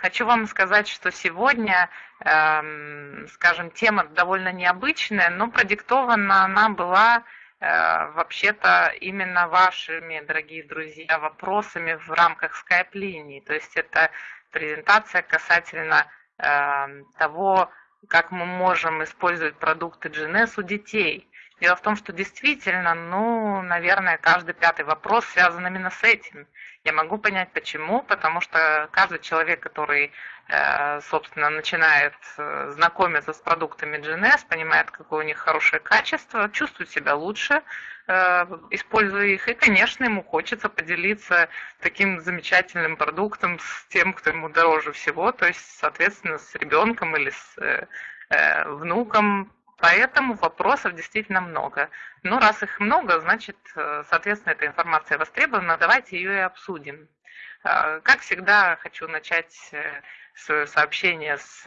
Хочу вам сказать, что сегодня, эм, скажем, тема довольно необычная, но продиктована она была э, вообще-то именно вашими, дорогие друзья, вопросами в рамках скайп-линии. То есть это презентация касательно э, того, как мы можем использовать продукты GNS у детей. Дело в том, что действительно, ну, наверное, каждый пятый вопрос связан именно с этим. Я могу понять почему, потому что каждый человек, который, э, собственно, начинает э, знакомиться с продуктами GNS, понимает, какое у них хорошее качество, чувствует себя лучше, э, используя их, и, конечно, ему хочется поделиться таким замечательным продуктом с тем, кто ему дороже всего, то есть, соответственно, с ребенком или с внуком, Поэтому вопросов действительно много. Но раз их много, значит, э, соответственно, эта информация востребована, давайте ее и обсудим. Э, как всегда, хочу начать э, свое сообщение с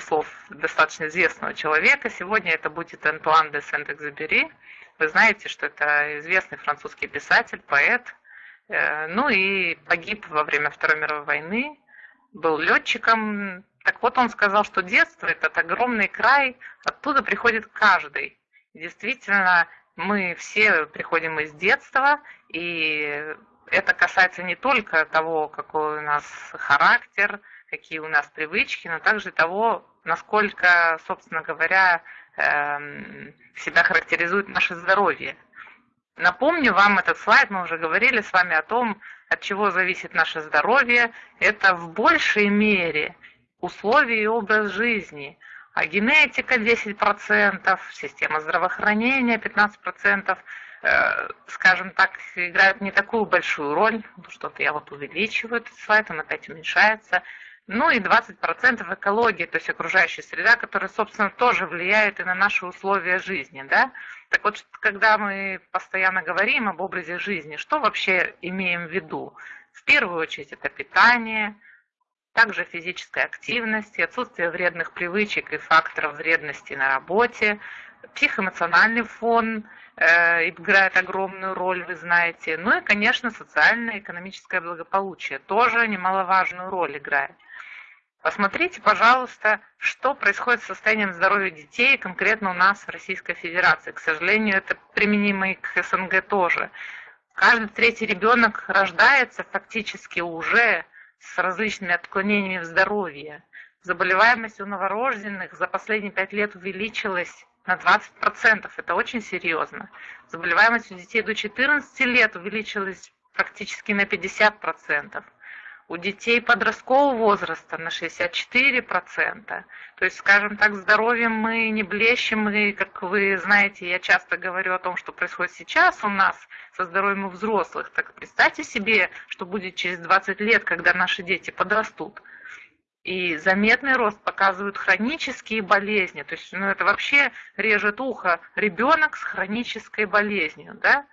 слов достаточно известного человека. Сегодня это будет Антуан де Сент-Экзюпери. Вы знаете, что это известный французский писатель, поэт. Ну и погиб во время Второй мировой войны, был летчиком, так вот он сказал, что детство – этот огромный край, оттуда приходит каждый. действительно, мы все приходим из детства, и это касается не только того, какой у нас характер, какие у нас привычки, но также того, насколько, собственно говоря, эм, себя характеризует наше здоровье. Напомню вам этот слайд, мы уже говорили с вами о том, от чего зависит наше здоровье. Это в большей мере условия и образ жизни, а генетика 10%, система здравоохранения 15%, э, скажем так, играют не такую большую роль, что-то я вот увеличиваю этот слайд, он опять уменьшается, ну и 20% экологии, то есть окружающая среда, которая, собственно, тоже влияет и на наши условия жизни, да. Так вот, когда мы постоянно говорим об образе жизни, что вообще имеем в виду? В первую очередь это питание, также физическая активность, отсутствие вредных привычек и факторов вредности на работе, психоэмоциональный фон э, играет огромную роль, вы знаете. Ну и, конечно, социальное и экономическое благополучие тоже немаловажную роль играет. Посмотрите, пожалуйста, что происходит с состоянием здоровья детей конкретно у нас в Российской Федерации. К сожалению, это применимо и к СНГ тоже. Каждый третий ребенок рождается фактически уже с различными отклонениями в здоровье. Заболеваемость у новорожденных за последние пять лет увеличилась на 20%. Это очень серьезно. Заболеваемость у детей до 14 лет увеличилась практически на 50% у детей подросткового возраста на 64%. То есть, скажем так, здоровьем мы не блещем, и, как вы знаете, я часто говорю о том, что происходит сейчас у нас со здоровьем у взрослых. Так представьте себе, что будет через 20 лет, когда наши дети подрастут. И заметный рост показывают хронические болезни. То есть, ну, это вообще режет ухо ребенок с хронической болезнью, да?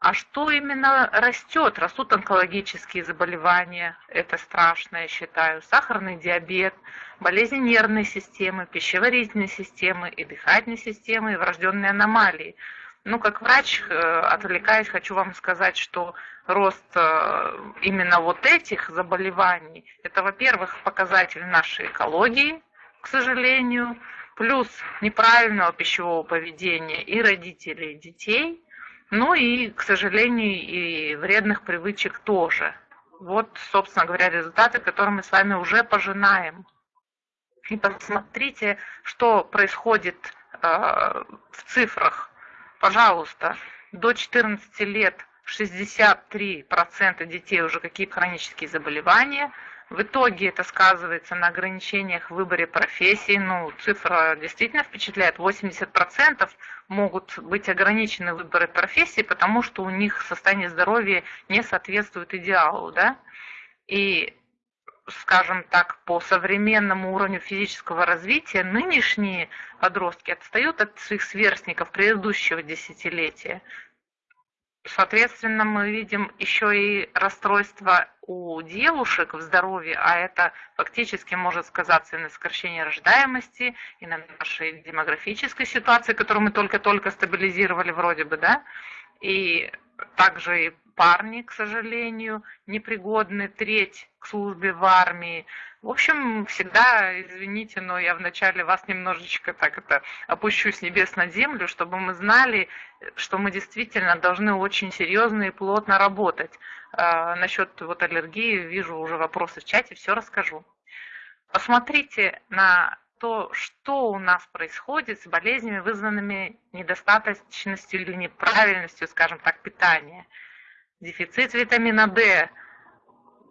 А что именно растет? Растут онкологические заболевания, это страшно, я считаю, сахарный диабет, болезни нервной системы, пищеварительной системы и дыхательной системы, и врожденные аномалии. Ну, как врач, э, отвлекаясь, хочу вам сказать, что рост э, именно вот этих заболеваний, это, во-первых, показатель нашей экологии, к сожалению, плюс неправильного пищевого поведения и родителей, и детей – ну и, к сожалению, и вредных привычек тоже. Вот, собственно говоря, результаты, которые мы с вами уже пожинаем. И посмотрите, что происходит э, в цифрах. Пожалуйста, до 14 лет 63% детей уже какие-то хронические заболевания – в итоге это сказывается на ограничениях в выборе профессии. Ну, цифра действительно впечатляет. 80% могут быть ограничены в выборе профессии, потому что у них состояние здоровья не соответствует идеалу. Да? И скажем так, по современному уровню физического развития нынешние подростки отстают от своих сверстников предыдущего десятилетия. Соответственно, мы видим еще и расстройство у девушек в здоровье, а это фактически может сказаться и на сокращении рождаемости, и на нашей демографической ситуации, которую мы только-только стабилизировали вроде бы, да. И также и парни, к сожалению, непригодны, треть к службе в армии. В общем, всегда, извините, но я вначале вас немножечко так это опущу с небес на землю, чтобы мы знали, что мы действительно должны очень серьезно и плотно работать. А, насчет вот аллергии вижу уже вопросы в чате, все расскажу. Посмотрите на то, что у нас происходит с болезнями, вызванными недостаточностью или неправильностью, скажем так, питания. Дефицит витамина D,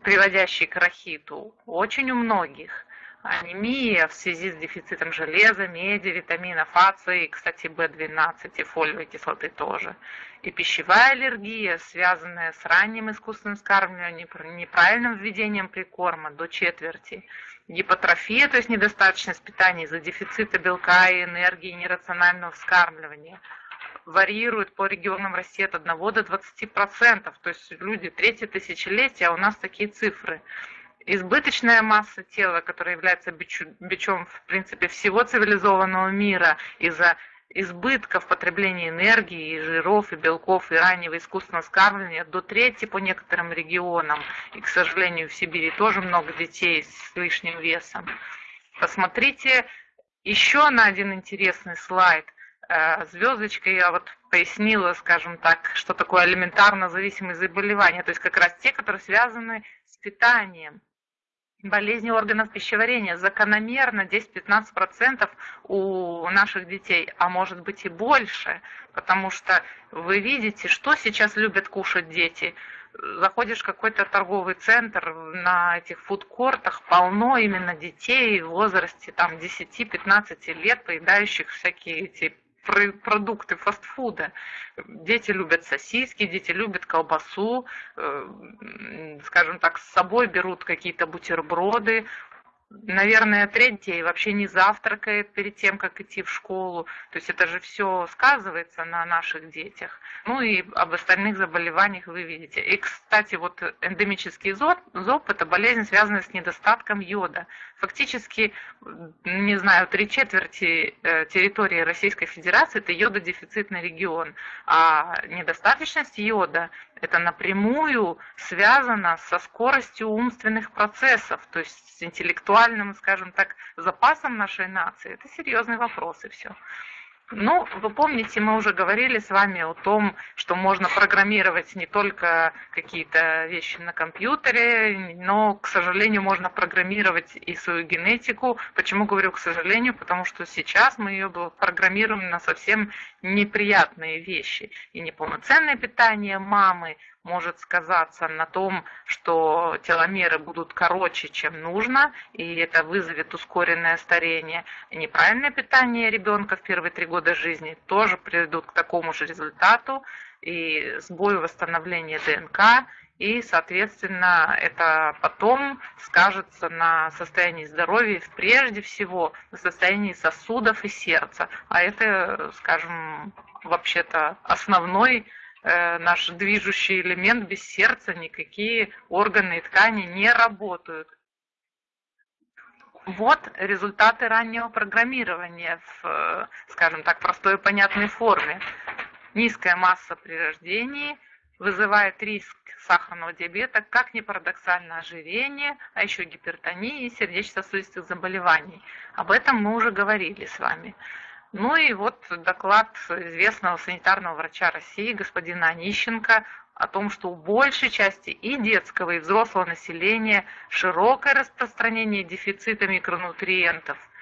приводящий к рахиту, очень у многих. Анемия в связи с дефицитом железа, меди, витаминов А, С и, кстати, В12 и фолиевой кислоты тоже. И пищевая аллергия, связанная с ранним искусственным скармливанием, неправильным введением прикорма до четверти – гипотрофия, то есть недостаточность питания из-за дефицита белка и энергии нерационального вскармливания, варьирует по регионам России от 1 до 20%. То есть люди третье тысячелетие, а у нас такие цифры. Избыточная масса тела, которая является бичом, в принципе, всего цивилизованного мира из-за избытка в потреблении энергии, и жиров, и белков, и раннего искусственного скармливания до трети по некоторым регионам. И, к сожалению, в Сибири тоже много детей с лишним весом. Посмотрите еще на один интересный слайд. Э, звездочкой я вот пояснила, скажем так, что такое алиментарно зависимые заболевания, то есть как раз те, которые связаны с питанием болезни органов пищеварения закономерно 10-15% у наших детей, а может быть и больше, потому что вы видите, что сейчас любят кушать дети. Заходишь в какой-то торговый центр, на этих фудкортах полно именно детей в возрасте там 10-15 лет, поедающих всякие эти продукты фастфуда. Дети любят сосиски, дети любят колбасу, э, скажем так, с собой берут какие-то бутерброды, наверное, треть детей вообще не завтракает перед тем, как идти в школу. То есть это же все сказывается на наших детях. Ну и об остальных заболеваниях вы видите. И, кстати, вот эндемический зоб, зоб – это болезнь, связанная с недостатком йода. Фактически, не знаю, три четверти э, территории Российской Федерации – это йододефицитный регион. А недостаточность йода – это напрямую связано со скоростью умственных процессов, то есть с интеллектуальным, скажем так, запасом нашей нации. Это серьезный вопрос и все. Ну, вы помните, мы уже говорили с вами о том, что можно программировать не только какие-то вещи на компьютере, но, к сожалению, можно программировать и свою генетику. Почему говорю к сожалению? Потому что сейчас мы ее программируем на совсем неприятные вещи. И неполноценное питание мамы, может сказаться на том, что теломеры будут короче, чем нужно, и это вызовет ускоренное старение. неправильное питание ребенка в первые три года жизни тоже приведут к такому же результату, и сбою восстановления ДНК, и, соответственно, это потом скажется на состоянии здоровья, прежде всего на состоянии сосудов и сердца. А это, скажем, вообще-то основной наш движущий элемент, без сердца никакие органы и ткани не работают. Вот результаты раннего программирования в, э, скажем так, простой и понятной форме. Низкая масса при рождении вызывает риск сахарного диабета, как ни парадоксально ожирение, а еще гипертонии и сердечно-сосудистых заболеваний. Об этом мы уже говорили с вами. Ну и вот доклад известного санитарного врача России господина Онищенко о том, что у большей части и детского, и взрослого населения широкое распространение дефицита микронутриентов –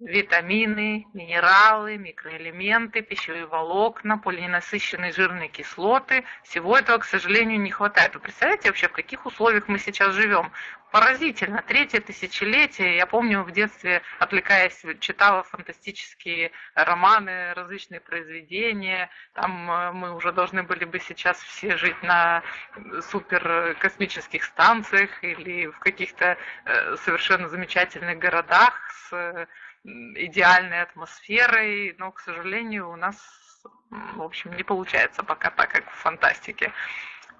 витамины, минералы, микроэлементы, пищевые волокна, полиненасыщенные жирные кислоты. Всего этого, к сожалению, не хватает. Вы представляете вообще, в каких условиях мы сейчас живем? Поразительно. Третье тысячелетие. Я помню, в детстве, отвлекаясь, читала фантастические романы, различные произведения. Там э, мы уже должны были бы сейчас все жить на суперкосмических станциях или в каких-то э, совершенно замечательных городах с идеальной атмосферой, но, к сожалению, у нас, в общем, не получается пока так, как в фантастике.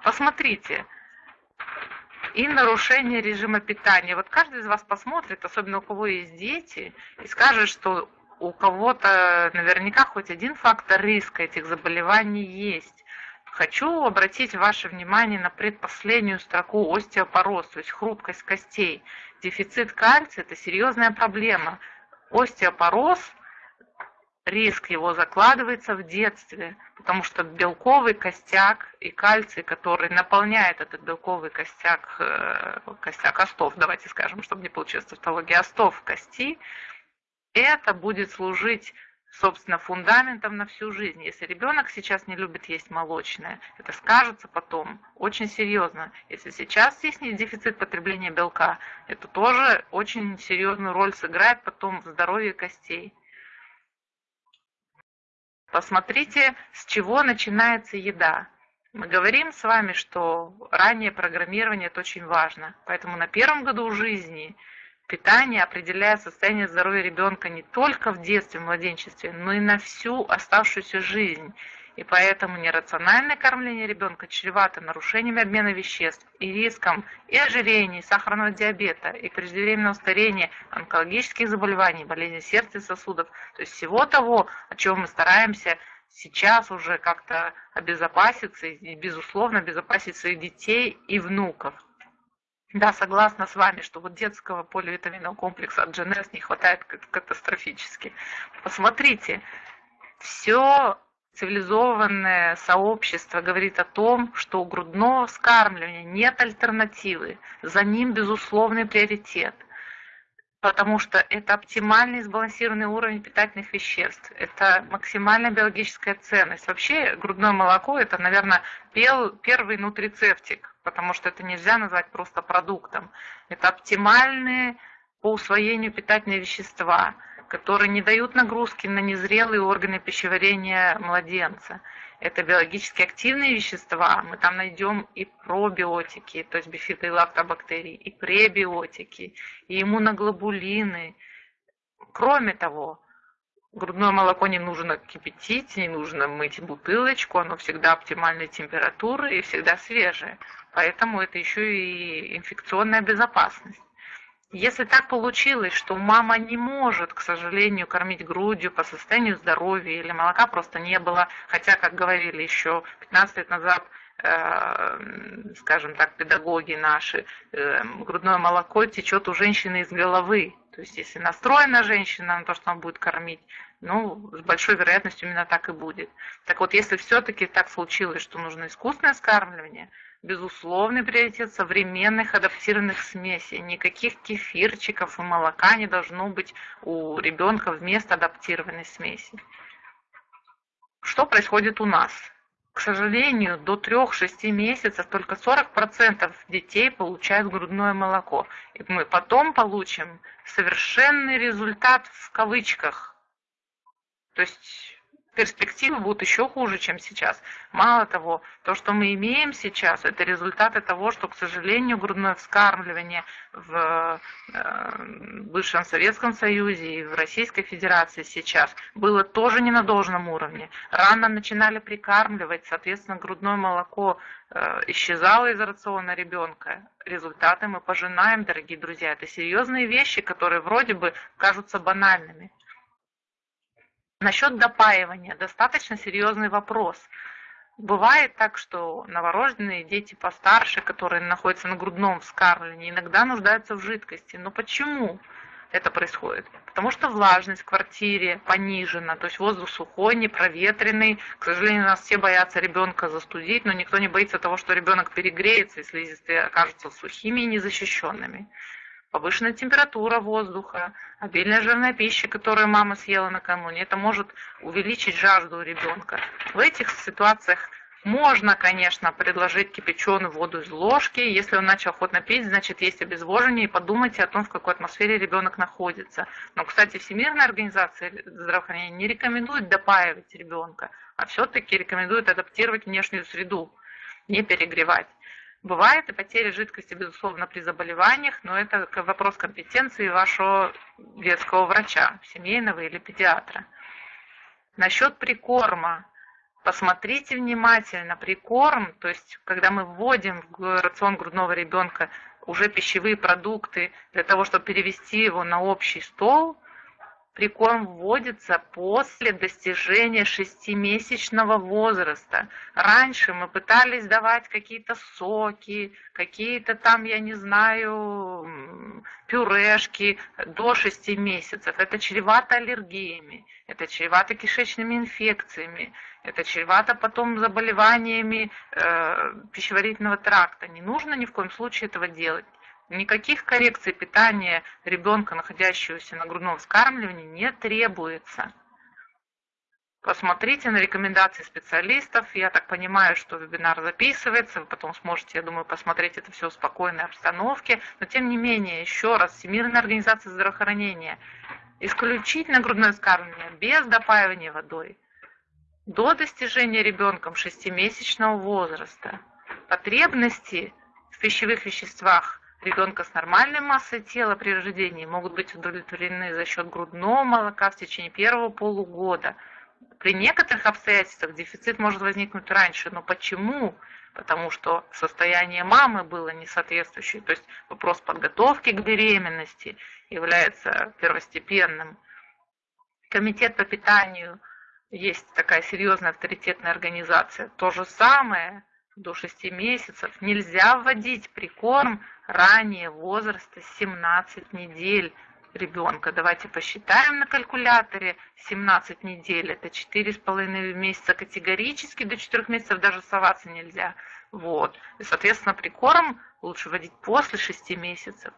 Посмотрите, и нарушение режима питания. Вот каждый из вас посмотрит, особенно у кого есть дети, и скажет, что у кого-то наверняка хоть один фактор риска этих заболеваний есть. Хочу обратить ваше внимание на предпоследнюю строку остеопороз, то есть хрупкость костей. Дефицит кальция – это серьезная проблема. Остеопороз риск его закладывается в детстве, потому что белковый костяк и кальций, который наполняет этот белковый костяк, э, костяк остов, давайте скажем, чтобы не получилось тавтология, остов кости, это будет служить собственно, фундаментом на всю жизнь. Если ребенок сейчас не любит есть молочное, это скажется потом очень серьезно. Если сейчас есть дефицит потребления белка, это тоже очень серьезную роль сыграет потом в здоровье костей. Посмотрите, с чего начинается еда. Мы говорим с вами, что раннее программирование это очень важно. Поэтому на первом году жизни питание определяет состояние здоровья ребенка не только в детстве, в младенчестве, но и на всю оставшуюся жизнь. И поэтому нерациональное кормление ребенка чревато нарушениями обмена веществ и риском и ожирения, и сахарного диабета, и преждевременного старения, онкологических заболеваний, болезней сердца и сосудов. То есть всего того, о чем мы стараемся сейчас уже как-то обезопаситься и, безусловно, обезопасить своих детей и внуков. Да, согласна с вами, что вот детского поливитаминного комплекса от GNS не хватает катастрофически. Посмотрите, все цивилизованное сообщество говорит о том, что у грудного вскармливания нет альтернативы, за ним безусловный приоритет, потому что это оптимальный сбалансированный уровень питательных веществ, это максимальная биологическая ценность. Вообще грудное молоко это, наверное, первый нутрицептик, потому что это нельзя назвать просто продуктом. Это оптимальные по усвоению питательные вещества – которые не дают нагрузки на незрелые органы пищеварения младенца. Это биологически активные вещества, мы там найдем и пробиотики, то есть бифиды и лактобактерии, и пребиотики, и иммуноглобулины. Кроме того, грудное молоко не нужно кипятить, не нужно мыть бутылочку, оно всегда оптимальной температуры и всегда свежее. Поэтому это еще и инфекционная безопасность. Если так получилось, что мама не может, к сожалению, кормить грудью по состоянию здоровья или молока просто не было, хотя, как говорили еще 15 лет назад, э, скажем так, педагоги наши, э, грудное молоко течет у женщины из головы. То есть, если настроена женщина на то, что она будет кормить, ну, с большой вероятностью именно так и будет. Так вот, если все-таки так случилось, что нужно искусственное скармливание – безусловный приоритет современных адаптированных смесей. Никаких кефирчиков и молока не должно быть у ребенка вместо адаптированной смеси. Что происходит у нас? К сожалению, до 3-6 месяцев только 40% детей получают грудное молоко. И мы потом получим совершенный результат в кавычках. То есть перспективы будут еще хуже, чем сейчас. Мало того, то, что мы имеем сейчас, это результаты того, что, к сожалению, грудное вскармливание в э, бывшем Советском Союзе и в Российской Федерации сейчас было тоже не на должном уровне. Рано начинали прикармливать, соответственно, грудное молоко э, исчезало из рациона ребенка. Результаты мы пожинаем, дорогие друзья. Это серьезные вещи, которые вроде бы кажутся банальными. Насчет допаивания достаточно серьезный вопрос. Бывает так, что новорожденные дети постарше, которые находятся на грудном вскармливании, иногда нуждаются в жидкости. Но почему это происходит? Потому что влажность в квартире понижена, то есть воздух сухой, непроветренный. К сожалению, нас все боятся ребенка застудить, но никто не боится того, что ребенок перегреется, и слизистые окажутся сухими и незащищенными повышенная температура воздуха, обильная жирная пища, которую мама съела накануне, это может увеличить жажду у ребенка. В этих ситуациях можно, конечно, предложить кипяченую воду из ложки. Если он начал охотно пить, значит, есть обезвоживание, и подумайте о том, в какой атмосфере ребенок находится. Но, кстати, Всемирная организация здравоохранения не рекомендует допаивать ребенка, а все-таки рекомендует адаптировать внешнюю среду, не перегревать. Бывает и потеря жидкости, безусловно, при заболеваниях, но это вопрос компетенции вашего детского врача, семейного или педиатра. Насчет прикорма. Посмотрите внимательно, прикорм, то есть когда мы вводим в рацион грудного ребенка уже пищевые продукты для того, чтобы перевести его на общий стол, Прикорм вводится после достижения шестимесячного возраста. Раньше мы пытались давать какие-то соки, какие-то там, я не знаю, пюрешки до шести месяцев. Это чревато аллергиями, это чревато кишечными инфекциями, это чревато потом заболеваниями э, пищеварительного тракта. Не нужно ни в коем случае этого делать. Никаких коррекций питания ребенка, находящегося на грудном вскармливании, не требуется. Посмотрите на рекомендации специалистов. Я так понимаю, что вебинар записывается, вы потом сможете, я думаю, посмотреть это все в спокойной обстановке. Но тем не менее, еще раз, Всемирная организация здравоохранения, исключительно грудное вскармливание, без допаивания водой, до достижения ребенком шестимесячного возраста. Потребности в пищевых веществах ребенка с нормальной массой тела при рождении могут быть удовлетворены за счет грудного молока в течение первого полугода. При некоторых обстоятельствах дефицит может возникнуть раньше. Но почему? Потому что состояние мамы было несоответствующее. То есть вопрос подготовки к беременности является первостепенным. Комитет по питанию есть такая серьезная авторитетная организация. То же самое до 6 месяцев нельзя вводить прикорм ранее возраста 17 недель ребенка. Давайте посчитаем на калькуляторе. 17 недель это 4,5 месяца категорически, до 4 месяцев даже соваться нельзя. Вот. И, соответственно, прикорм лучше вводить после 6 месяцев.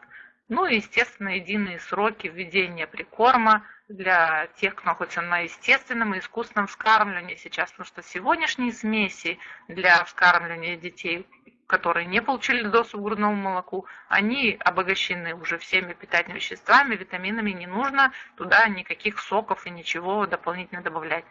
Ну и, естественно, единые сроки введения прикорма для тех, кто находится на естественном и искусственном вскармливании сейчас, потому что сегодняшние смеси для вскармливания детей, которые не получили доступ к грудному молоку, они обогащены уже всеми питательными веществами, витаминами, не нужно туда никаких соков и ничего дополнительно добавлять.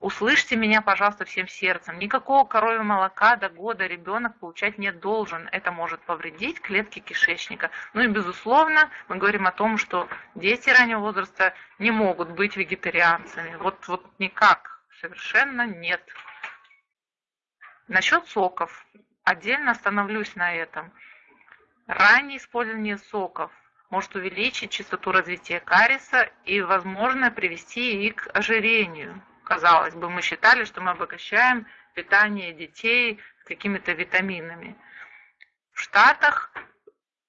Услышьте меня, пожалуйста, всем сердцем. Никакого коровьего молока до года ребенок получать не должен. Это может повредить клетки кишечника. Ну и, безусловно, мы говорим о том, что дети раннего возраста не могут быть вегетарианцами. Вот, вот никак, совершенно нет. Насчет соков. Отдельно остановлюсь на этом. Раннее использование соков может увеличить частоту развития кариеса и, возможно, привести и к ожирению казалось бы, мы считали, что мы обогащаем питание детей какими-то витаминами. В Штатах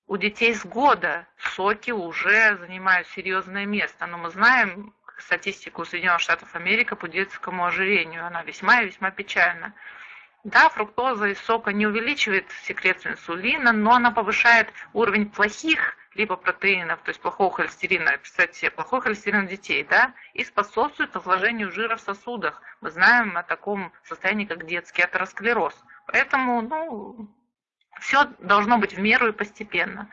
у детей с года соки уже занимают серьезное место, но мы знаем статистику Соединенных Штатов Америки по детскому ожирению, она весьма и весьма печальна. Да, фруктоза из сока не увеличивает секрецию инсулина, но она повышает уровень плохих липопротеинов, то есть плохого холестерина, представьте себе, плохой холестерин детей, да, и способствует разложению жира в сосудах. Мы знаем о таком состоянии, как детский атеросклероз. Поэтому, ну, все должно быть в меру и постепенно.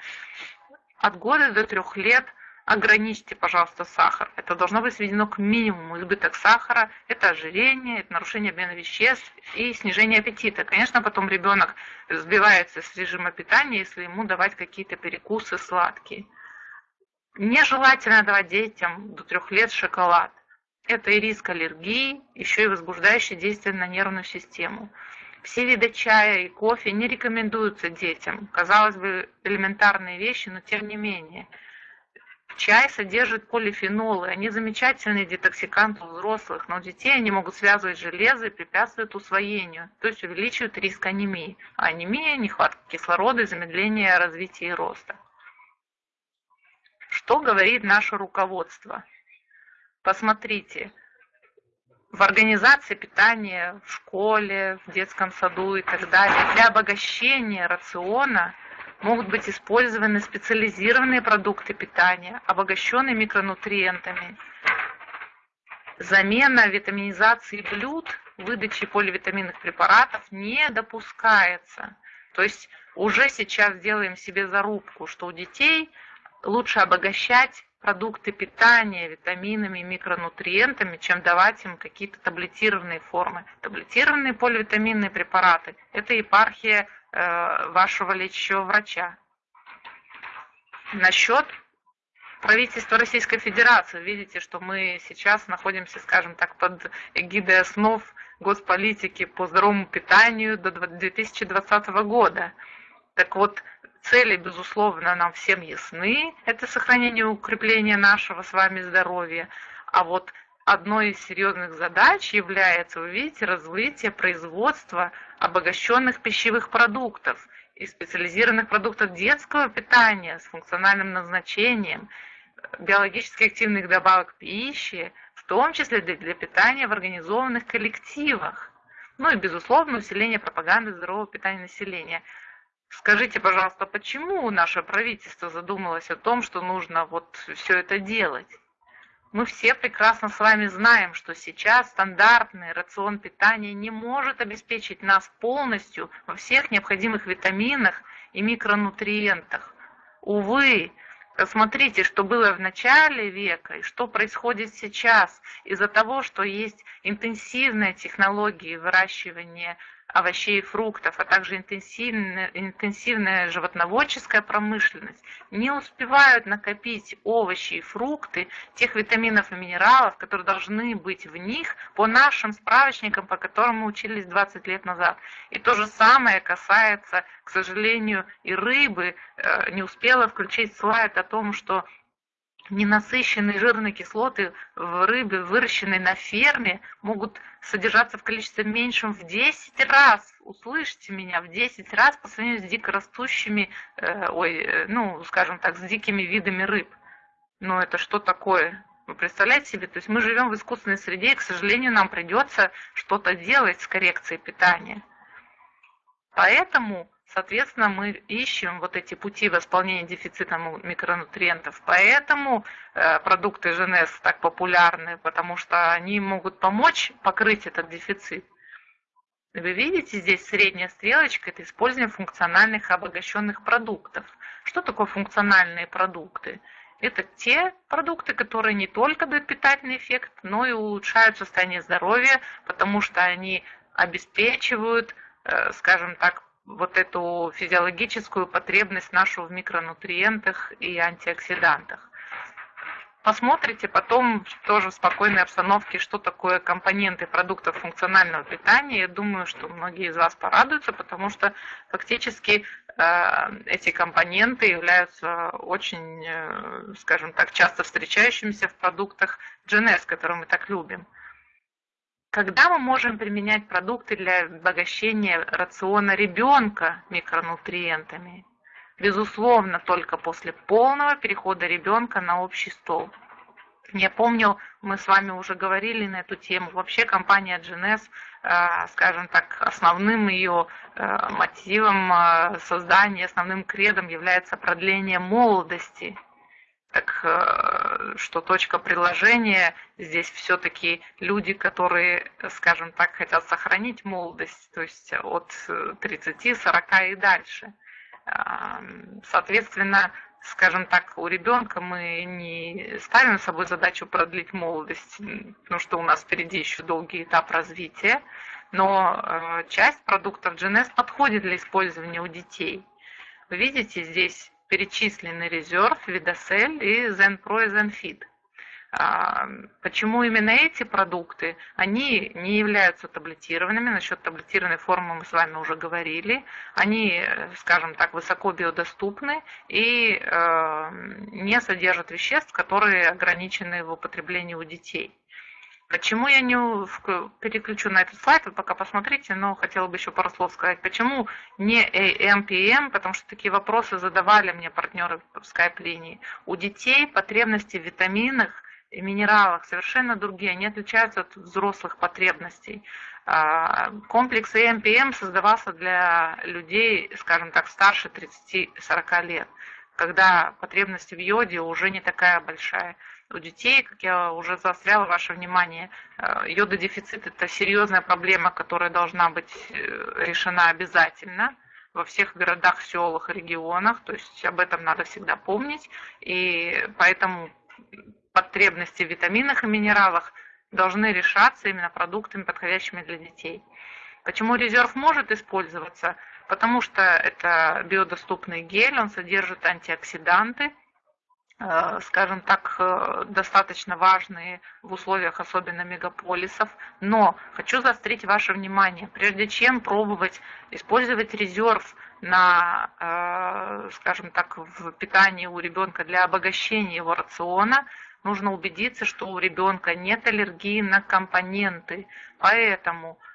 От года до трех лет ограничьте, пожалуйста, сахар. Это должно быть сведено к минимуму. Избыток сахара – это ожирение, это нарушение обмена веществ и снижение аппетита. Конечно, потом ребенок сбивается с режима питания, если ему давать какие-то перекусы сладкие. Нежелательно давать детям до трех лет шоколад. Это и риск аллергии, еще и возбуждающее действие на нервную систему. Все виды чая и кофе не рекомендуются детям. Казалось бы, элементарные вещи, но тем не менее – Чай содержит полифенолы, они замечательные детоксиканты у взрослых, но у детей они могут связывать железо и препятствуют усвоению, то есть увеличивают риск анемии. А анемия – нехватка кислорода и замедление развития и роста. Что говорит наше руководство? Посмотрите, в организации питания, в школе, в детском саду и так далее, для обогащения рациона – могут быть использованы специализированные продукты питания, обогащенные микронутриентами. Замена витаминизации блюд, выдачи поливитаминных препаратов не допускается. То есть уже сейчас делаем себе зарубку, что у детей лучше обогащать продукты питания витаминами и микронутриентами, чем давать им какие-то таблетированные формы. Таблетированные поливитаминные препараты – это епархия вашего лечащего врача. Насчет правительства Российской Федерации. Видите, что мы сейчас находимся, скажем так, под эгидой основ госполитики по здоровому питанию до 2020 года. Так вот, Цели, безусловно, нам всем ясны. Это сохранение и укрепление нашего с вами здоровья. А вот одной из серьезных задач является, вы видите, развитие производства обогащенных пищевых продуктов и специализированных продуктов детского питания с функциональным назначением, биологически активных добавок пищи, в том числе для, для питания в организованных коллективах. Ну и, безусловно, усиление пропаганды здорового питания населения. Скажите, пожалуйста, почему наше правительство задумалось о том, что нужно вот все это делать? Мы все прекрасно с вами знаем, что сейчас стандартный рацион питания не может обеспечить нас полностью во всех необходимых витаминах и микронутриентах. Увы, Посмотрите, что было в начале века и что происходит сейчас из-за того, что есть интенсивные технологии выращивания овощей и фруктов, а также интенсивная, интенсивная животноводческая промышленность не успевают накопить овощи и фрукты, тех витаминов и минералов, которые должны быть в них по нашим справочникам, по которым мы учились 20 лет назад. И то же самое касается, к сожалению, и рыбы. Э, не успела включить слайд о том, что Ненасыщенные жирные кислоты в рыбе, выращенной на ферме, могут содержаться в количестве меньшем в 10 раз, услышьте меня, в 10 раз по сравнению с дикорастущими, э, ой, э, ну, скажем так, с дикими видами рыб. Но это что такое? Вы представляете себе? То есть мы живем в искусственной среде, и, к сожалению, нам придется что-то делать с коррекцией питания. Поэтому Соответственно, мы ищем вот эти пути восполнения дефицита микронутриентов. Поэтому э, продукты ЖНС так популярны, потому что они могут помочь покрыть этот дефицит. Вы видите здесь средняя стрелочка, это использование функциональных обогащенных продуктов. Что такое функциональные продукты? Это те продукты, которые не только дают питательный эффект, но и улучшают состояние здоровья, потому что они обеспечивают, э, скажем так, вот эту физиологическую потребность нашу в микронутриентах и антиоксидантах. Посмотрите потом тоже в спокойной обстановке, что такое компоненты продуктов функционального питания. Я думаю, что многие из вас порадуются, потому что фактически э, эти компоненты являются очень, э, скажем так, часто встречающимися в продуктах GNS, которые мы так любим. Когда мы можем применять продукты для обогащения рациона ребенка микронутриентами? Безусловно, только после полного перехода ребенка на общий стол. Я помню, мы с вами уже говорили на эту тему. Вообще компания GNS, э, скажем так, основным ее э, мотивом э, создания, основным кредом является продление молодости так что точка приложения здесь все-таки люди, которые, скажем так, хотят сохранить молодость, то есть от 30, 40 и дальше. Соответственно, скажем так, у ребенка мы не ставим с собой задачу продлить молодость, потому что у нас впереди еще долгий этап развития, но э, часть продуктов GNS подходит для использования у детей. Вы видите здесь перечислены резерв, Видосель и Zenpro и Zenfit. А, почему именно эти продукты? Они не являются таблетированными. Насчет таблетированной формы мы с вами уже говорили. Они, скажем так, высоко биодоступны и э, не содержат веществ, которые ограничены в употреблении у детей. Почему я не переключу на этот слайд, вы пока посмотрите, но хотела бы еще пару слов сказать. Почему не AMPM, потому что такие вопросы задавали мне партнеры в скайп-линии. У детей потребности в витаминах и минералах совершенно другие, они отличаются от взрослых потребностей. А, комплекс AMPM создавался для людей, скажем так, старше 30-40 лет, когда потребность в йоде уже не такая большая у детей, как я уже заостряла ваше внимание, э, йододефицит – это серьезная проблема, которая должна быть э, решена обязательно во всех городах, селах, регионах, то есть об этом надо всегда помнить, и поэтому потребности в витаминах и минералах должны решаться именно продуктами, подходящими для детей. Почему резерв может использоваться? Потому что это биодоступный гель, он содержит антиоксиданты – скажем так, э, достаточно важные в условиях особенно мегаполисов. Но хочу заострить ваше внимание, прежде чем пробовать использовать резерв на, э, скажем так, в питании у ребенка для обогащения его рациона, нужно убедиться, что у ребенка нет аллергии на компоненты. Поэтому Э,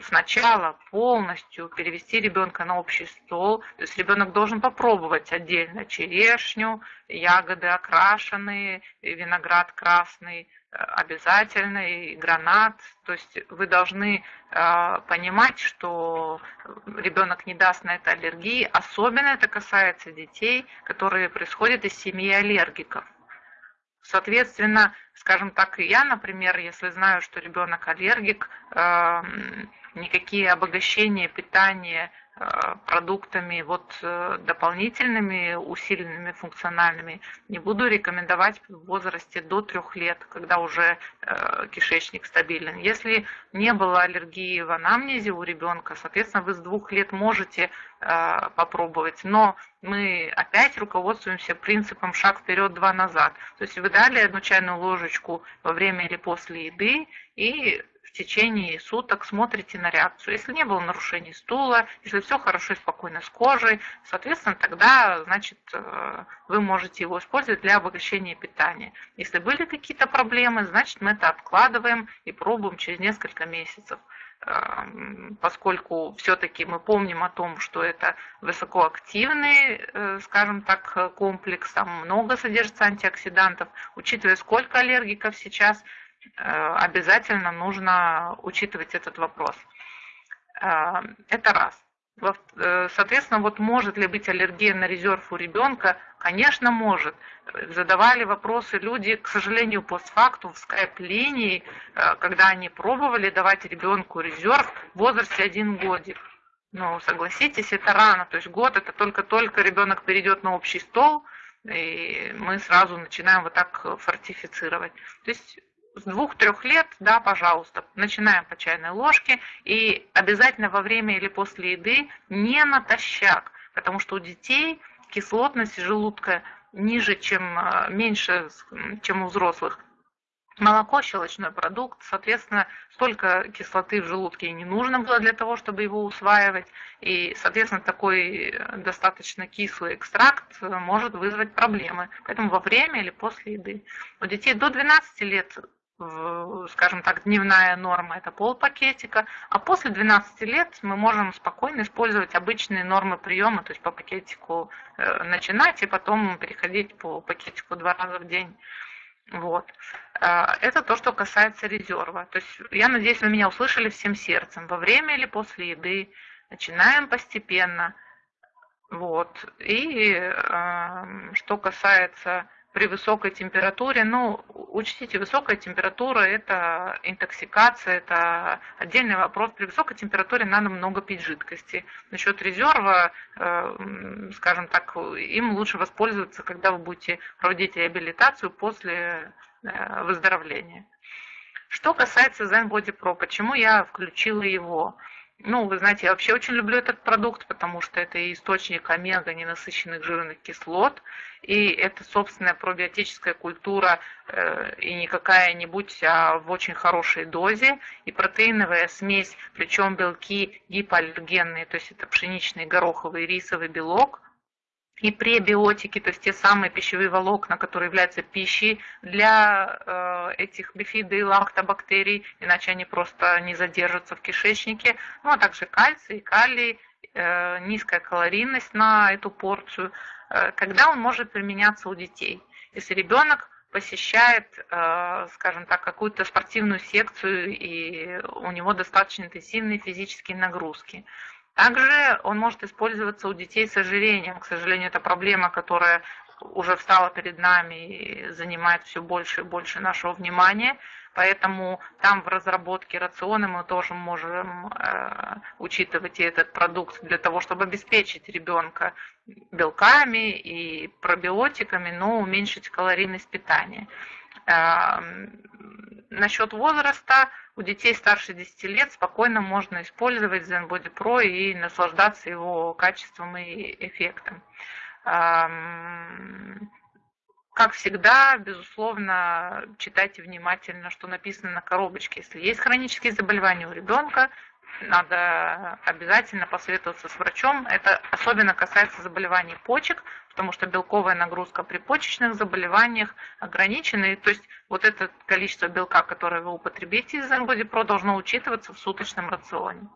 сначала полностью перевести ребенка на общий стол. То есть ребенок должен попробовать отдельно черешню, ягоды окрашенные, виноград красный э, обязательно, и гранат. То есть вы должны э, понимать, что ребенок не даст на это аллергии. Особенно это касается детей, которые происходят из семьи аллергиков. Соответственно, скажем так, я, например, если знаю, что ребенок аллергик, эм, никакие обогащения питания Э, продуктами вот э, дополнительными, усиленными, функциональными, не буду рекомендовать в возрасте до трех лет, когда уже э, кишечник стабилен. Если не было аллергии в анамнезе у ребенка, соответственно, вы с двух лет можете попробовать, но мы опять руководствуемся принципом шаг вперед, два назад. То есть вы дали одну чайную ложечку во время или после еды и течение суток смотрите на реакцию. Если не было нарушений стула, если все хорошо и спокойно с кожей, соответственно, тогда, значит, э, вы можете его использовать для обогащения питания. Если были какие-то проблемы, значит, мы это откладываем и пробуем через несколько месяцев эм, поскольку все-таки мы помним о том, что это высокоактивный, э, скажем так, комплекс, там много содержится антиоксидантов, учитывая, сколько аллергиков сейчас – обязательно нужно учитывать этот вопрос. Э, это раз. Э, соответственно, вот может ли быть аллергия на резерв у ребенка? Конечно, может. Задавали вопросы люди, к сожалению, постфактум в скайп-линии, когда они пробовали давать ребенку резерв в возрасте один годик. Ну, согласитесь, это рано. То есть год это только-только ребенок перейдет на общий стол, и мы сразу начинаем вот так фортифицировать. То есть с двух-трех лет, да, пожалуйста, начинаем по чайной ложке и обязательно во время или после еды не натощак, потому что у детей кислотность желудка ниже, чем э, меньше, чем у взрослых. Молоко – щелочной продукт, соответственно, столько кислоты в желудке не нужно было для того, чтобы его усваивать. И, соответственно, такой э, достаточно кислый экстракт э, может вызвать проблемы. Поэтому во время или после еды. У детей до 12 лет скажем так, дневная норма это пол пакетика, а после 12 лет мы можем спокойно использовать обычные нормы приема, то есть по пакетику э, начинать и потом переходить по пакетику два раза в день. Вот. Э, это то, что касается резерва. То есть я надеюсь, вы меня услышали всем сердцем. Во время или после еды начинаем постепенно. Вот. И э, что касается при высокой температуре. Ну, учтите, высокая температура – это интоксикация, это отдельный вопрос. При высокой температуре надо много пить жидкости. Насчет резерва, э, скажем так, им лучше воспользоваться, когда вы будете проводить реабилитацию после э, выздоровления. Что касается Zen Body Pro, почему я включила его? Ну, вы знаете, я вообще очень люблю этот продукт, потому что это источник омега ненасыщенных жирных кислот, и это собственная пробиотическая культура, э, и не какая-нибудь, а в очень хорошей дозе, и протеиновая смесь, причем белки гипоаллергенные, то есть это пшеничный, гороховый, рисовый белок, и пребиотики, то есть те самые пищевые волокна, которые являются пищей для э, этих бифидо и лактобактерий, иначе они просто не задержатся в кишечнике. Ну а также кальций, калий, э, низкая калорийность на эту порцию. Э, когда он может применяться у детей? Если ребенок посещает, скажем так, какую-то спортивную секцию и у него достаточно интенсивные физические нагрузки. Также он может использоваться у детей с ожирением. К сожалению, это проблема, которая уже встала перед нами и занимает все больше и больше нашего внимания. Поэтому там в разработке рациона мы тоже можем э, учитывать и этот продукт для того, чтобы обеспечить ребенка белками и пробиотиками, но уменьшить калорийность питания. Э, насчет возраста у детей старше 10 лет спокойно можно использовать Zen Body Pro и наслаждаться его качеством и эффектом. Как всегда, безусловно, читайте внимательно, что написано на коробочке. Если есть хронические заболевания у ребенка, надо обязательно посоветоваться с врачом. Это особенно касается заболеваний почек, потому что белковая нагрузка при почечных заболеваниях ограничена. то есть вот это количество белка, которое вы употребите из Zen Pro, должно учитываться в суточном рационе.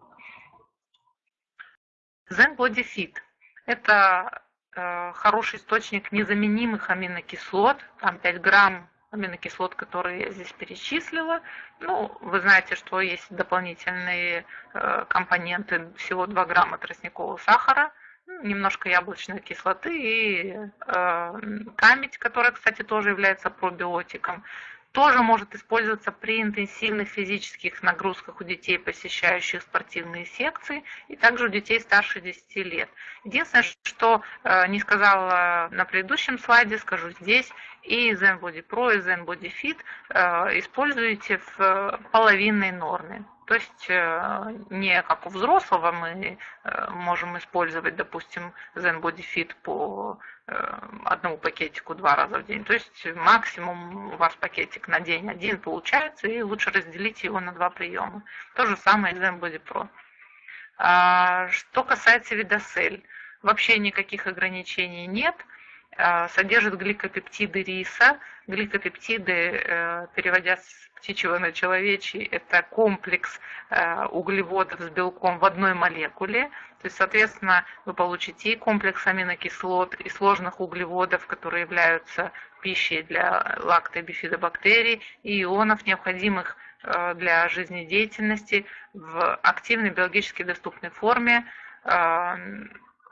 Zen Body Fit – это э, хороший источник незаменимых аминокислот, там 5 грамм аминокислот, которые я здесь перечислила. Ну, вы знаете, что есть дополнительные э, компоненты, всего 2 грамма тростникового сахара, немножко яблочной кислоты и э, камедь, которая, кстати, тоже является пробиотиком тоже может использоваться при интенсивных физических нагрузках у детей, посещающих спортивные секции, и также у детей старше 10 лет. Единственное, что э, не сказала на предыдущем слайде, скажу здесь, и Zen Body Pro, и Zen Body Fit э, используете в э, половинной норме. То есть э, не как у взрослого мы э, можем использовать, допустим, Zen Body Fit по э, одному пакетику два раза в день. То есть максимум у вас пакетик на день один получается, и лучше разделить его на два приема. То же самое Zen Body Pro. А, что касается видосель, вообще никаких ограничений нет – содержит гликопептиды риса. Гликопептиды, э, переводя с птичьего на человечий, это комплекс э, углеводов с белком в одной молекуле. То есть, соответственно, вы получите и комплекс аминокислот, и сложных углеводов, которые являются пищей для лактобифидобактерий, и ионов, необходимых э, для жизнедеятельности в активной биологически доступной форме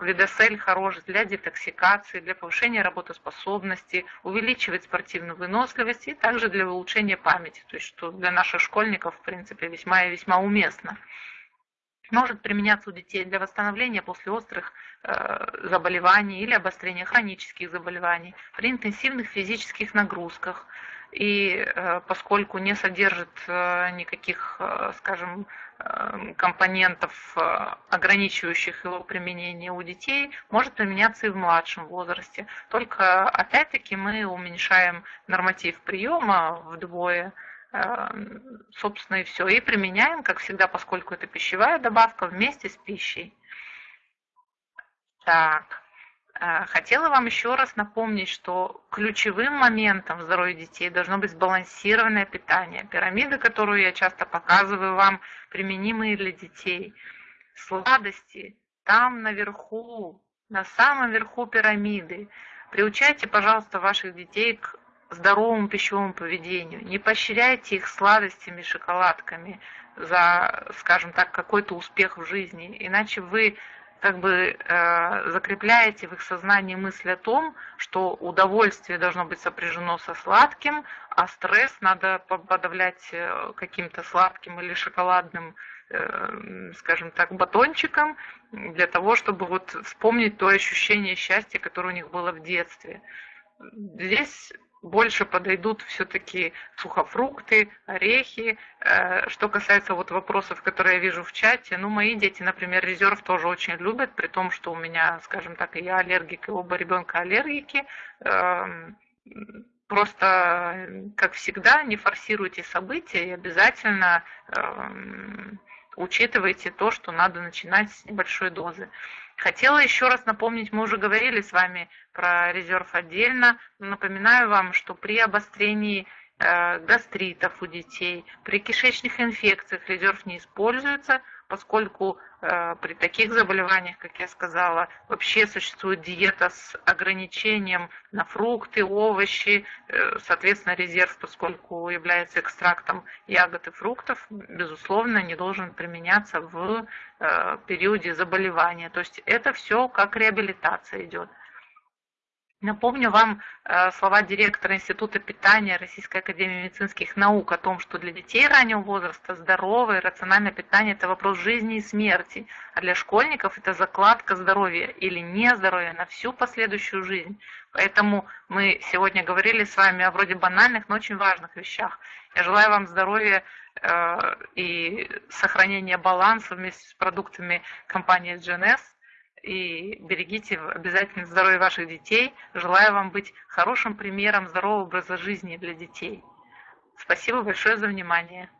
Лидосель хорош для детоксикации, для повышения работоспособности, увеличивает спортивную выносливость и также для улучшения памяти, то есть что для наших школьников, в принципе, весьма и весьма уместно. Может применяться у детей для восстановления после острых э, заболеваний или обострения хронических заболеваний, при интенсивных физических нагрузках, и э, поскольку не содержит э, никаких, э, скажем, компонентов, ограничивающих его применение у детей, может применяться и в младшем возрасте. Только опять-таки мы уменьшаем норматив приема вдвое, собственно и все, и применяем, как всегда, поскольку это пищевая добавка, вместе с пищей. Так. Э, хотела вам еще раз напомнить, что ключевым моментом здоровья детей должно быть сбалансированное питание. Пирамиды, которую я часто показываю вам, применимые для детей. Сладости там наверху, на самом верху пирамиды. Приучайте, пожалуйста, ваших детей к здоровому пищевому поведению. Не поощряйте их сладостями, шоколадками за, скажем так, какой-то успех в жизни. Иначе вы как бы э, закрепляете в их сознании мысль о том, что удовольствие должно быть сопряжено со сладким, а стресс надо подавлять э, каким-то сладким или шоколадным, э, скажем так, батончиком, для того, чтобы вот вспомнить то ощущение счастья, которое у них было в детстве. Здесь больше подойдут все-таки сухофрукты, орехи. Э, что касается вот вопросов, которые я вижу в чате, ну, мои дети, например, резерв тоже очень любят, при том, что у меня, скажем так, и я аллергик, и оба ребенка аллергики. Эм, просто, как всегда, не форсируйте события и обязательно эм, учитывайте то, что надо начинать с небольшой дозы. Хотела еще раз напомнить, мы уже говорили с вами про резерв отдельно. Напоминаю вам, что при обострении э, гастритов у детей, при кишечных инфекциях резерв не используется – поскольку э, при таких заболеваниях, как я сказала, вообще существует диета с ограничением на фрукты, овощи, э, соответственно, резерв, поскольку является экстрактом ягод и фруктов, безусловно, не должен применяться в э, периоде заболевания. То есть это все как реабилитация идет. Напомню вам э, слова директора Института питания Российской Академии медицинских наук о том, что для детей раннего возраста здоровое и рациональное питание – это вопрос жизни и смерти, а для школьников это закладка здоровья или нездоровья на всю последующую жизнь. Поэтому мы сегодня говорили с вами о вроде банальных, но очень важных вещах. Я желаю вам здоровья э, и сохранения баланса вместе с продуктами компании GNS – и берегите обязательно здоровье ваших детей. Желаю вам быть хорошим примером здорового образа жизни для детей. Спасибо большое за внимание.